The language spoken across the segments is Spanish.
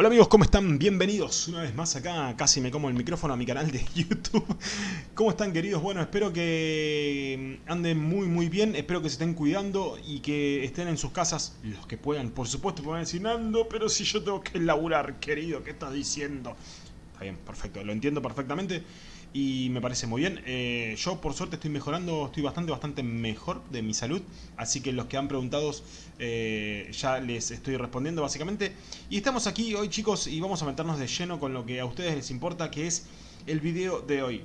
Hola amigos, ¿cómo están? Bienvenidos una vez más acá, casi me como el micrófono a mi canal de YouTube. ¿Cómo están queridos? Bueno, espero que anden muy muy bien, espero que se estén cuidando y que estén en sus casas los que puedan. Por supuesto, pueden decir, Nando, pero si yo tengo que laburar, querido, ¿qué estás diciendo? Está bien, perfecto, lo entiendo perfectamente y me parece muy bien. Eh, yo por suerte estoy mejorando, estoy bastante, bastante mejor de mi salud, así que los que han preguntado eh, ya les estoy respondiendo básicamente. Y estamos aquí hoy chicos y vamos a meternos de lleno con lo que a ustedes les importa, que es el video de hoy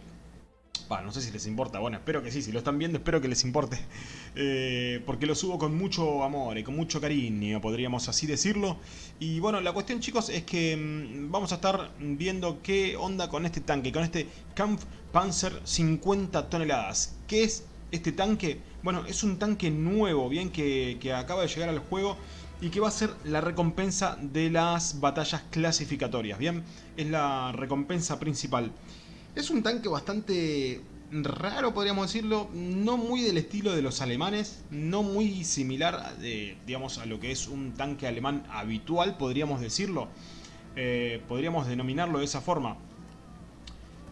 no sé si les importa, bueno, espero que sí, si lo están viendo espero que les importe. Eh, porque lo subo con mucho amor y con mucho cariño, podríamos así decirlo. Y bueno, la cuestión chicos es que mm, vamos a estar viendo qué onda con este tanque, con este Kampf Panzer 50 toneladas. ¿Qué es este tanque? Bueno, es un tanque nuevo, bien, que, que acaba de llegar al juego y que va a ser la recompensa de las batallas clasificatorias, bien, es la recompensa principal. Es un tanque bastante raro, podríamos decirlo, no muy del estilo de los alemanes, no muy similar, digamos, a lo que es un tanque alemán habitual, podríamos decirlo. Eh, podríamos denominarlo de esa forma.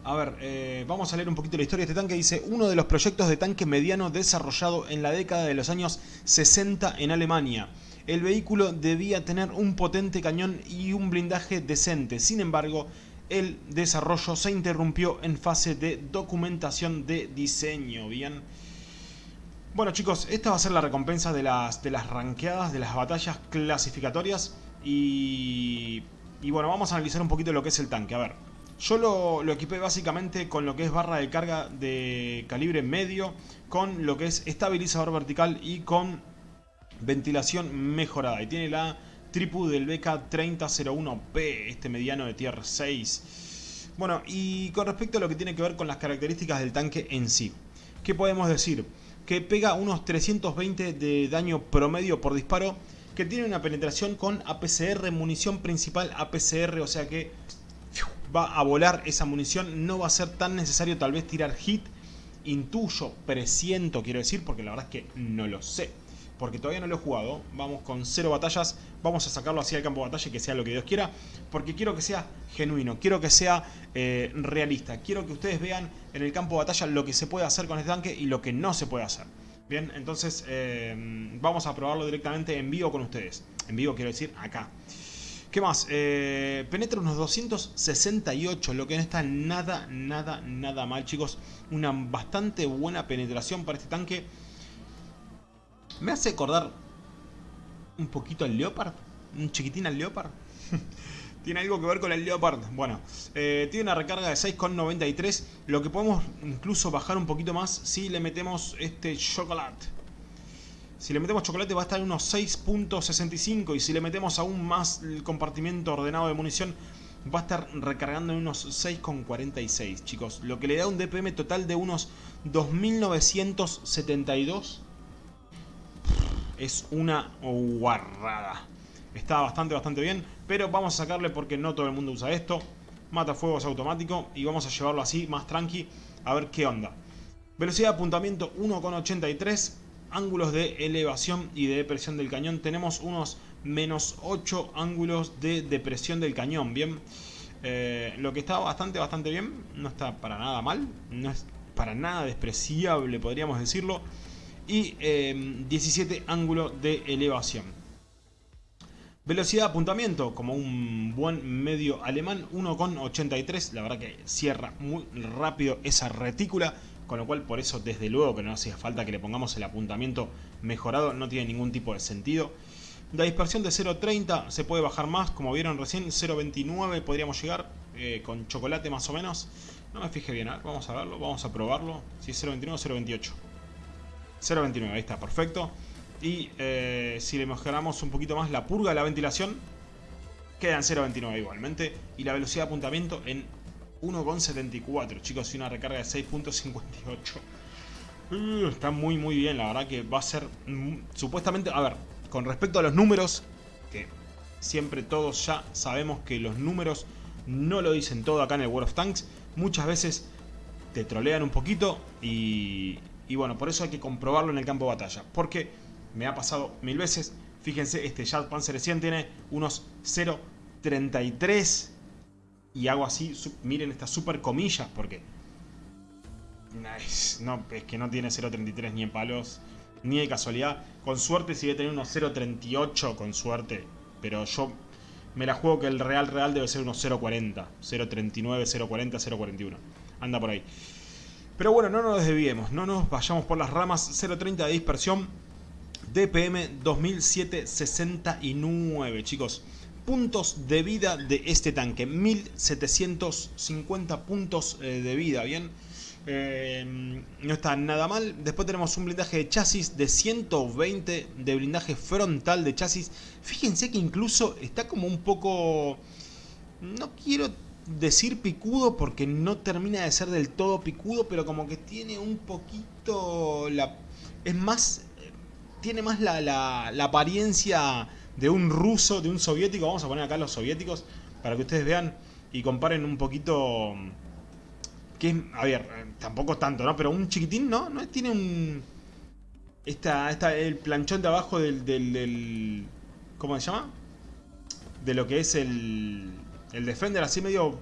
A ver, eh, vamos a leer un poquito la historia de este tanque. Dice, uno de los proyectos de tanque mediano desarrollado en la década de los años 60 en Alemania. El vehículo debía tener un potente cañón y un blindaje decente. Sin embargo, el desarrollo se interrumpió en fase de documentación de diseño. Bien. Bueno chicos, esta va a ser la recompensa de las, de las ranqueadas, de las batallas clasificatorias. Y, y bueno, vamos a analizar un poquito lo que es el tanque. A ver, yo lo, lo, equipé básicamente con lo que es barra de carga de calibre medio, con lo que es estabilizador vertical y con ventilación mejorada. Y tiene la tripu del BK3001P, este mediano de tier 6. Bueno, y con respecto a lo que tiene que ver con las características del tanque en sí, ¿qué podemos decir? Que pega unos 320 de daño promedio por disparo, que tiene una penetración con APCR, munición principal APCR, o sea que va a volar esa munición, no va a ser tan necesario tal vez tirar hit, intuyo, presiento quiero decir, porque la verdad es que no lo sé porque todavía no lo he jugado. Vamos con cero batallas, vamos a sacarlo así al campo de batalla que sea lo que Dios quiera, porque quiero que sea genuino, quiero que sea eh, realista, quiero que ustedes vean en el campo de batalla lo que se puede hacer con este tanque y lo que no se puede hacer. Bien, entonces eh, vamos a probarlo directamente en vivo con ustedes. En vivo quiero decir acá. ¿Qué más? Eh, penetra unos 268, lo que no está nada, nada, nada mal, chicos. Una bastante buena penetración para este tanque. Me hace acordar un poquito al Leopard. Un chiquitín al Leopard. tiene algo que ver con el Leopard. Bueno, eh, tiene una recarga de 6,93. Lo que podemos incluso bajar un poquito más si le metemos este chocolate. Si le metemos chocolate va a estar en unos 6.65 y si le metemos aún más el compartimiento ordenado de munición va a estar recargando en unos 6,46 chicos. Lo que le da un DPM total de unos 2.972 es una guarrada. Está bastante, bastante bien, pero vamos a sacarle porque no todo el mundo usa esto. Mata fuegos automático y vamos a llevarlo así, más tranqui, a ver qué onda. Velocidad de apuntamiento 1,83. Ángulos de elevación y de depresión del cañón. Tenemos unos menos 8 ángulos de depresión del cañón, ¿bien? Eh, lo que está bastante, bastante bien. No está para nada mal. No es para nada despreciable, podríamos decirlo y 17 em, ángulo de elevación. Velocidad de apuntamiento, como un buen medio alemán, 1,83. La verdad que cierra muy rápido esa retícula, con lo cual por eso desde luego que no hace falta que le pongamos el apuntamiento mejorado, no tiene ningún tipo de sentido. La dispersión de 0.30 se puede bajar más, como vieron recién, 0.29 podríamos llegar, eh, con chocolate más o menos. No me fijé bien, vamos a verlo, vamos a probarlo. Si es 0.29 o 0.28. 0.29, ahí está, perfecto. Y eh, si le mejoramos un poquito más la purga de la ventilación, queda en 0.29 igualmente. Y la velocidad de apuntamiento en 1.74, chicos, y una recarga de 6.58. Uh, está muy muy bien, la verdad que va a ser... supuestamente, a ver, con respecto a los números, que siempre todos ya sabemos que los números no lo dicen todo acá en el World of Tanks. Muchas veces te trolean un poquito y, y bueno, por eso hay que comprobarlo en el campo de batalla. Porque me ha pasado mil veces. Fíjense, este Jet Panzer 100 tiene unos 0 33 y hago así, miren estas super comillas porque no, es que no tiene 0.33 ni en palos, ni de casualidad. Con suerte si debe tener unos 0.38 con suerte, pero yo me la juego que el real real debe ser unos 0.40, 0.39, 0.40, 0.41. Anda por ahí. Pero bueno, no nos desviemos, no nos vayamos por las ramas. 0.30 de dispersión, DPM 2769, chicos. Puntos de vida de este tanque, 1750 puntos eh, de vida, ¿bien? Eh, no está nada mal. Después tenemos un blindaje de chasis de 120 de blindaje frontal de chasis. Fíjense que incluso está como un poco... No quiero decir picudo porque no termina de ser del todo picudo, pero como que tiene un poquito... La, es más... Tiene más la, la, la apariencia de un ruso, de un soviético. Vamos a poner acá los soviéticos para que ustedes vean y comparen un poquito que a ver, tampoco tanto, ¿no? Pero un chiquitín, ¿no? ¿No? Tiene un... Esta, esta, el planchón de abajo del, del, ¿Cómo se llama? De lo que es el... El Defender, así medio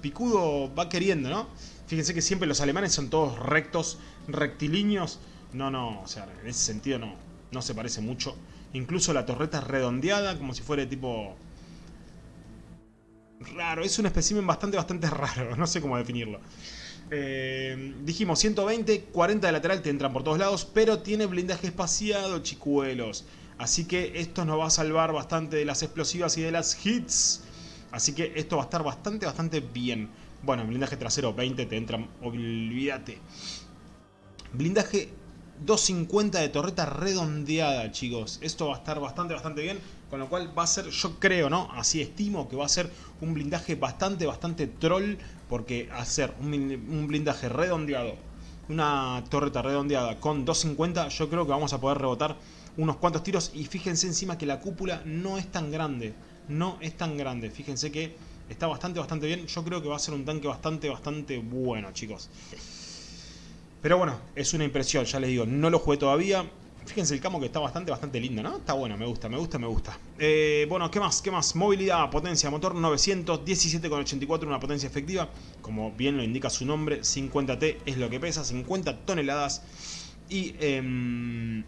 picudo va queriendo, ¿no? Fíjense que siempre los alemanes son todos rectos, rectilíneos. No, no, o sea, en ese sentido no, no se parece mucho. Incluso la torreta es redondeada, como si fuera tipo... Raro, es un espécimen bastante, bastante raro, no sé cómo definirlo. Eh, dijimos 120, 40 de lateral te entran por todos lados, pero tiene blindaje espaciado, chicuelos. Así que esto nos va a salvar bastante de las explosivas y de las hits. Así que esto va a estar bastante, bastante bien. Bueno, blindaje trasero 20 te entran, olvídate. Blindaje 250 de torreta redondeada, chicos. Esto va a estar bastante, bastante bien. Con lo cual va a ser, yo creo, ¿no? Así estimo que va a ser un blindaje bastante, bastante troll. Porque hacer un, blindaje redondeado, una torreta redondeada con 250, yo creo que vamos a poder rebotar unos cuantos tiros. Y fíjense encima que la cúpula no es tan grande. No es tan grande. Fíjense que está bastante, bastante bien. Yo creo que va a ser un tanque bastante, bastante bueno, chicos. Pero bueno, es una impresión, ya les digo, no lo jugué todavía. Fíjense el camo que está bastante, bastante lindo, ¿no? Está bueno, me gusta, me gusta, me gusta. Eh, bueno, ¿qué más? ¿Qué más? Movilidad, potencia, motor 917,84, una potencia efectiva. Como bien lo indica su nombre, 50T es lo que pesa, 50 toneladas. Y eh,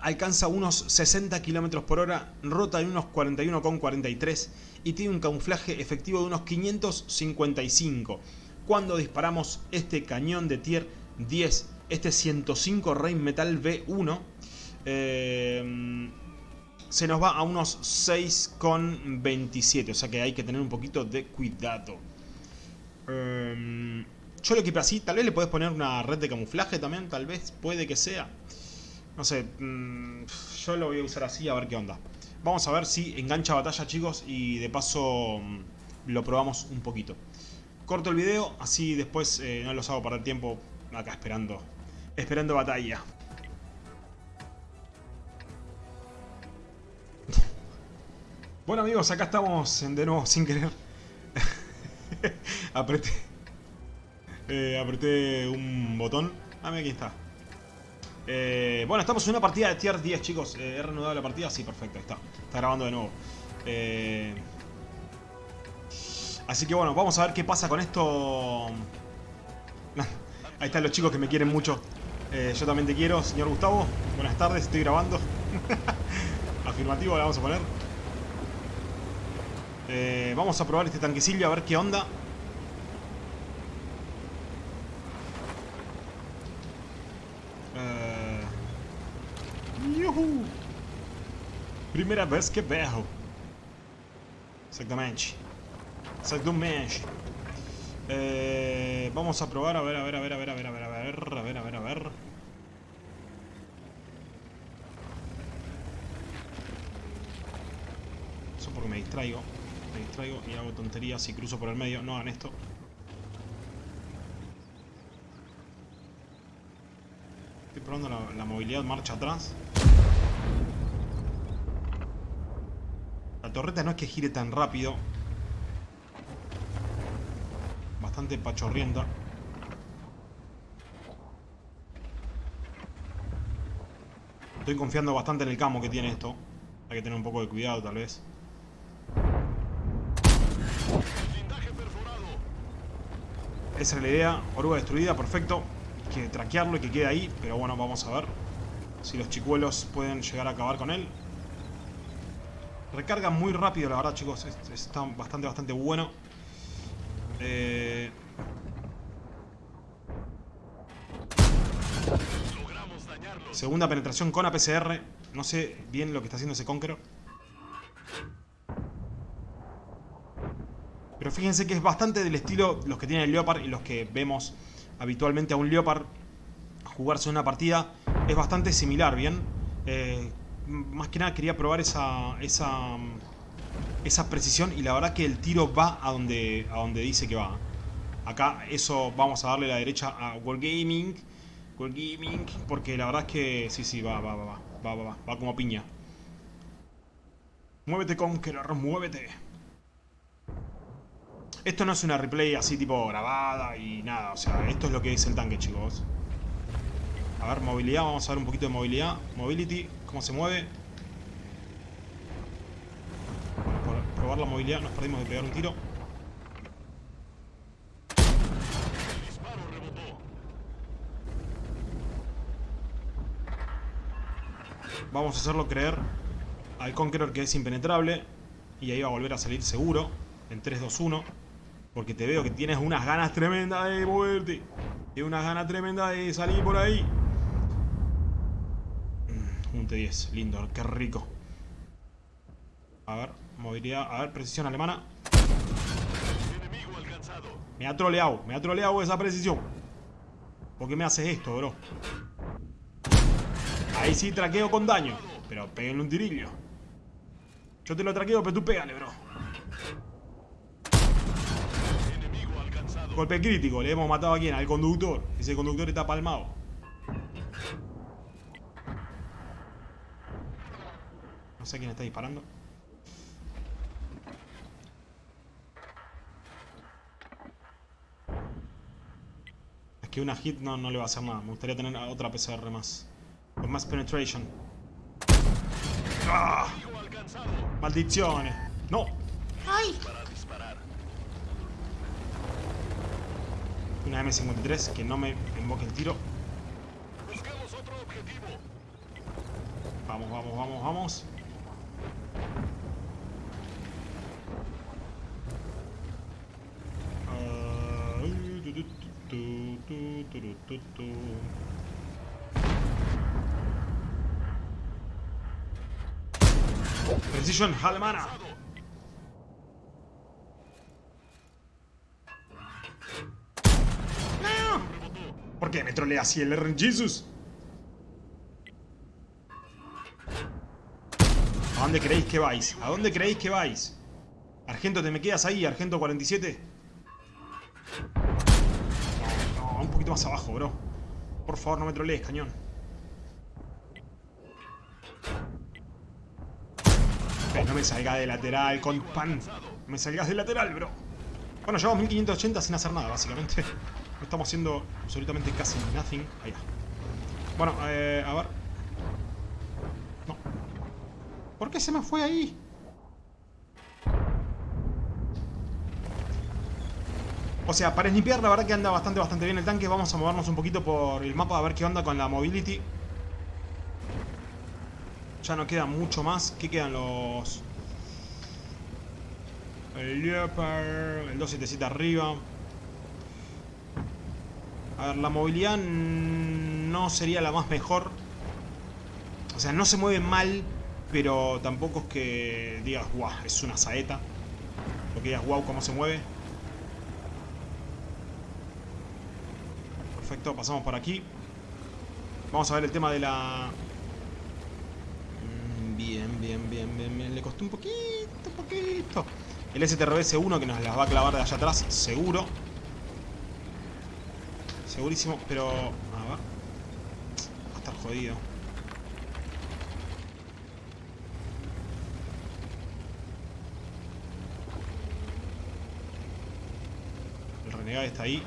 alcanza unos 60 km por hora, rota en unos 41,43 y tiene un camuflaje efectivo de unos 555 cuando disparamos este cañón de tier 10, este 105 Rain Metal V1, eh, se nos va a unos 6,27, o sea que hay que tener un poquito de cuidado. Eh, yo lo equipé así, tal vez le puedes poner una red de camuflaje también, tal vez, puede que sea. No sé, mm, yo lo voy a usar así a ver qué onda. Vamos a ver si engancha batalla chicos y de paso mm, lo probamos un poquito. Corto el video, así después eh, no los hago perder tiempo acá esperando, esperando batalla. Bueno amigos, acá estamos de nuevo sin querer. apreté, eh, apreté un botón. Ah, mira, aquí está. Eh, bueno, estamos en una partida de tier 10, chicos. ¿He reanudado la partida? Sí, perfecto, ahí está. Está grabando de nuevo. Eh, Así que bueno, vamos a ver qué pasa con esto. Ahí están los chicos que me quieren mucho. Eh, yo también te quiero, señor Gustavo. Buenas tardes, estoy grabando. Afirmativo, le vamos a poner. Eh, vamos a probar este tanquecillo a ver qué onda. Eh... Primera vez que veo. Exactamente. Exactamente. Eh, vamos a probar, a ver, a ver, a ver, a ver, a ver, a ver, a ver, a ver, a ver, a ver. Eso porque me distraigo. Me distraigo y hago tonterías y cruzo por el medio. No hagan esto. Estoy probando la movilidad marcha atrás. La torreta no es que gire tan rápido. Bastante pachorrienta. Estoy confiando bastante en el camo que tiene esto. Hay que tener un poco de cuidado, tal vez. Esa es la idea. Oruga destruida, perfecto. Hay que traquearlo y que quede ahí. Pero bueno, vamos a ver si los chicuelos pueden llegar a acabar con él. Recarga muy rápido, la verdad, chicos. Está bastante, bastante bueno. Eh... Segunda penetración con APCR. No sé bien lo que está haciendo ese Conqueror. Pero fíjense que es bastante del estilo los que tienen el Leopard y los que vemos habitualmente a un Leopard jugarse una partida. Es bastante similar, ¿bien? Eh, más que nada quería probar esa, esa, esa precisión y la verdad que el tiro va a donde, a donde dice que va. Acá eso vamos a darle la derecha a Wargaming. Wargaming, porque la verdad es que sí, sí, va, va, va, va, va, va, va, va como piña. Muévete Conqueror, muévete. Esto no es una replay así tipo grabada y nada, o sea, esto es lo que dice el tanque, chicos. A ver, movilidad, vamos a ver un poquito de movilidad. Mobility, cómo se mueve. Por probar la movilidad nos perdimos de pegar un tiro. Vamos a hacerlo creer al Conqueror que es impenetrable. Y ahí va a volver a salir seguro. En 3, 2, 1. Porque te veo que tienes unas ganas tremendas de moverte. Tienes unas ganas tremendas de salir por ahí. Un T10, lindo, qué rico. A ver, movilidad, a ver, precisión alemana. Me ha troleado, me ha troleado esa precisión. ¿Por qué me haces esto, bro? Ahí sí traqueo con daño. Pero pégale un tirillo. Yo te lo traqueo, pero tú pégale, bro. Golpe crítico, le hemos matado a quién, al conductor. Ese conductor está palmado. No sé quién está disparando. Es que una hit no, no le va a hacer nada. Me gustaría tener otra PCR más. Con más penetration. ¡Ah! ¡Maldiciones! ¡No! ¡Ay! Una M53 que no me invoque el tiro. Vamos, vamos, vamos, vamos. Precision alemana. ¿Por qué me trolea así el RN Jesus? ¿A dónde creéis que vais? ¿A dónde creéis que vais? Argento, ¿te me quedas ahí? Argento 47. No, más abajo, bro. Por favor, no me trolees, cañón. no me salga de lateral, con pan. No me salgas de lateral, bro. Bueno, llevamos 1580 sin hacer nada, básicamente. Estamos haciendo absolutamente casi nothing. Ahí está. Bueno, eh, a ver. No. ¿Por qué se me fue ahí? O sea, para limpiar la verdad que anda bastante, bastante bien el tanque. Vamos a movernos un poquito por el mapa a ver qué onda con la mobility. Ya no queda mucho más. ¿Qué quedan los...? El Leopard, el 277 arriba. A ver, la movilidad no sería la más mejor. O sea, no se mueve mal, pero tampoco es que digas, guau, es una saeta. O que digas, guau, cómo se mueve. Perfecto, pasamos por aquí. Vamos a ver el tema de la... Mm, bien, bien, bien, bien, bien. Le costó un poquito, un poquito. El STRBS-1 que nos las va a clavar de allá atrás, seguro. Segurísimo, pero... A ver. Va a estar jodido. El renegado está ahí.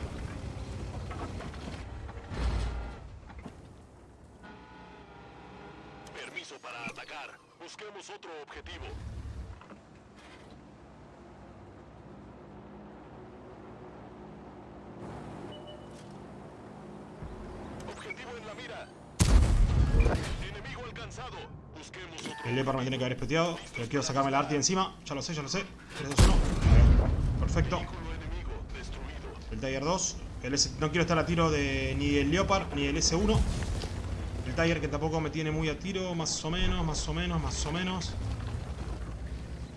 permiso para atacar. Busquemos otro objetivo. Objetivo en la mira. Enemigo alcanzado. Busquemos otro. El Leopard me tiene que haber espeteado. Pero quiero sacarme la arti encima. Ya lo sé, ya lo sé. 3, 2, 1. Perfecto. El Tiger 2. El S... no quiero estar a tiro de ni el Leopard ni el S1. El Tiger que tampoco me tiene muy a tiro. Más o menos, más o menos, más o menos.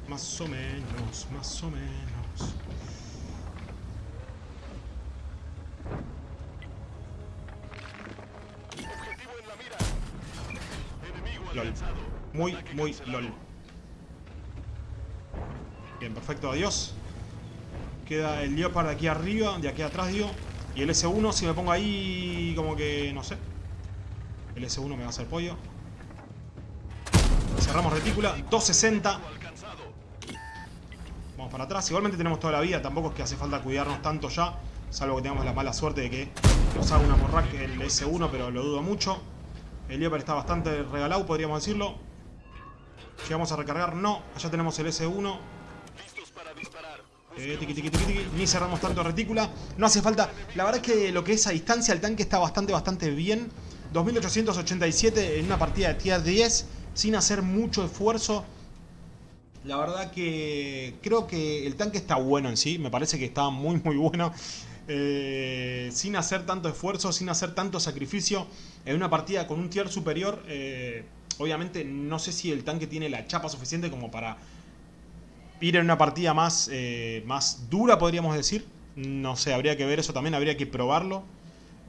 Más o menos, más o menos. LOL. Muy, muy. LOL. Bien, perfecto, adiós. Queda el Leopard de aquí arriba, de aquí atrás, digo. Y el S1, si me pongo ahí, como que, no sé. El S1 me va a hacer pollo. Cerramos retícula, 260. Alcanzado. Vamos para atrás. Igualmente tenemos toda la vida, tampoco es que hace falta cuidarnos tanto ya. Salvo que tengamos la mala suerte de que nos haga una morrack el S1, pero lo dudo mucho. El Leopard está bastante regalado, podríamos decirlo. Llegamos a recargar, no. Allá tenemos el S1. Listos para disparar. Eh. Ni cerramos tanto retícula. No hace falta. La verdad es que lo que es a distancia, el tanque está bastante, bastante bien. 2887 en una partida de tier 10. Sin hacer mucho esfuerzo. La verdad que creo que el tanque está bueno en sí. Me parece que está muy, muy bueno. Eh, sin hacer tanto esfuerzo, sin hacer tanto sacrificio. En una partida con un tier superior. eh, obviamente no sé si el tanque tiene la chapa suficiente como para ir en una partida más, eh, más dura, podríamos decir. No sé, habría que ver eso también, habría que probarlo.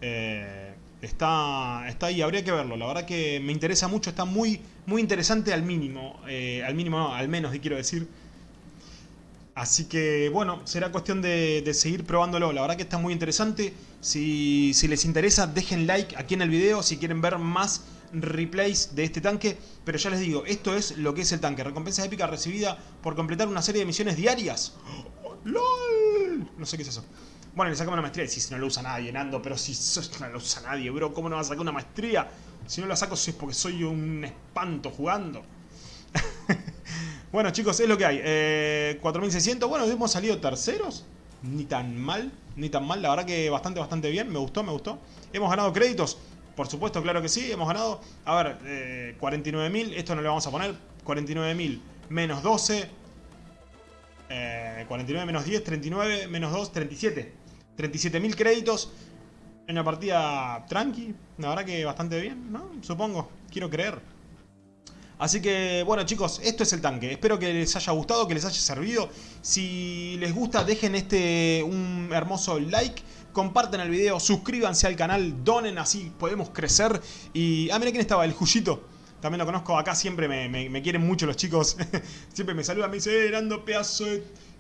Eh, está, está ahí, habría que verlo. La verdad que me interesa mucho, está muy, muy interesante al mínimo. Eh, al mínimo, no, al menos, quiero decir. Así que bueno, será cuestión de, de seguir probándolo. La verdad que está muy interesante. Si, si les interesa, dejen like aquí en el video si quieren ver más replays de este tanque. Pero ya les digo, esto es lo que es el tanque. Recompensa épica recibida por completar una serie de misiones diarias. ¡LOL! No sé qué es eso. Bueno, le sacamos una maestría. Si no lo usa nadie, Nando. Pero si no lo usa nadie, bro. ¿Cómo no va a sacar una maestría? Si no la saco es porque soy un espanto jugando. Bueno chicos, es lo que hay. Eh, 4600, bueno, hemos salido terceros. Ni tan mal, ni tan mal. La verdad que bastante, bastante bien. Me gustó, me gustó. Hemos ganado créditos. Por supuesto, claro que sí. Hemos ganado, a ver, eh, 49.000. Esto no le vamos a poner. 49.000 menos 12. Eh, 49 menos 10, 39 menos 2, 37. 37.000 créditos. En una partida tranqui. La verdad que bastante bien, ¿no? Supongo. Quiero creer. Así que, bueno chicos, esto es el tanque. Espero que les haya gustado, que les haya servido. Si les gusta, dejen este un hermoso like. Comparten el video, suscríbanse al canal, donen, así podemos crecer. Y, ah, mira quién estaba, el Juyito. También lo conozco acá, siempre me, quieren mucho los chicos. siempre me saludan, me dicen, eh, Nando, pedazo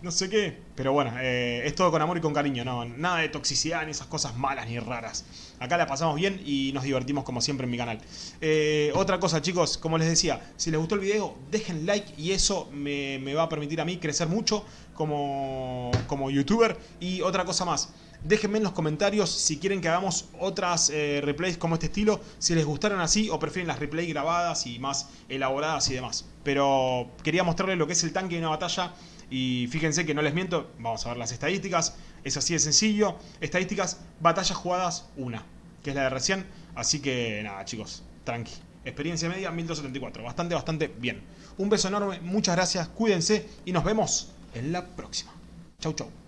no sé qué. Pero bueno, eh, es todo con amor y con cariño, no, nada de toxicidad ni esas cosas malas ni raras. Acá la pasamos bien y nos divertimos como siempre en mi canal. Eh, otra cosa chicos, como les decía, si les gustó el video, dejen like y eso me, me va a permitir a mí crecer mucho como, como youtuber. Y otra cosa más, déjenme en los comentarios si quieren que hagamos otras eh, replays como este estilo, si les gustaron así o prefieren las replays grabadas y más elaboradas y demás. Pero quería mostrarles lo que es el tanque de una batalla y fíjense que no les miento, vamos a ver las estadísticas, es así de sencillo. Estadísticas, batallas jugadas, una, que es la de recién. Así que nada chicos, tranqui. Experiencia media 1274, bastante, bastante bien. Un beso enorme, muchas gracias, cuídense y nos vemos en la próxima. Chau, chau.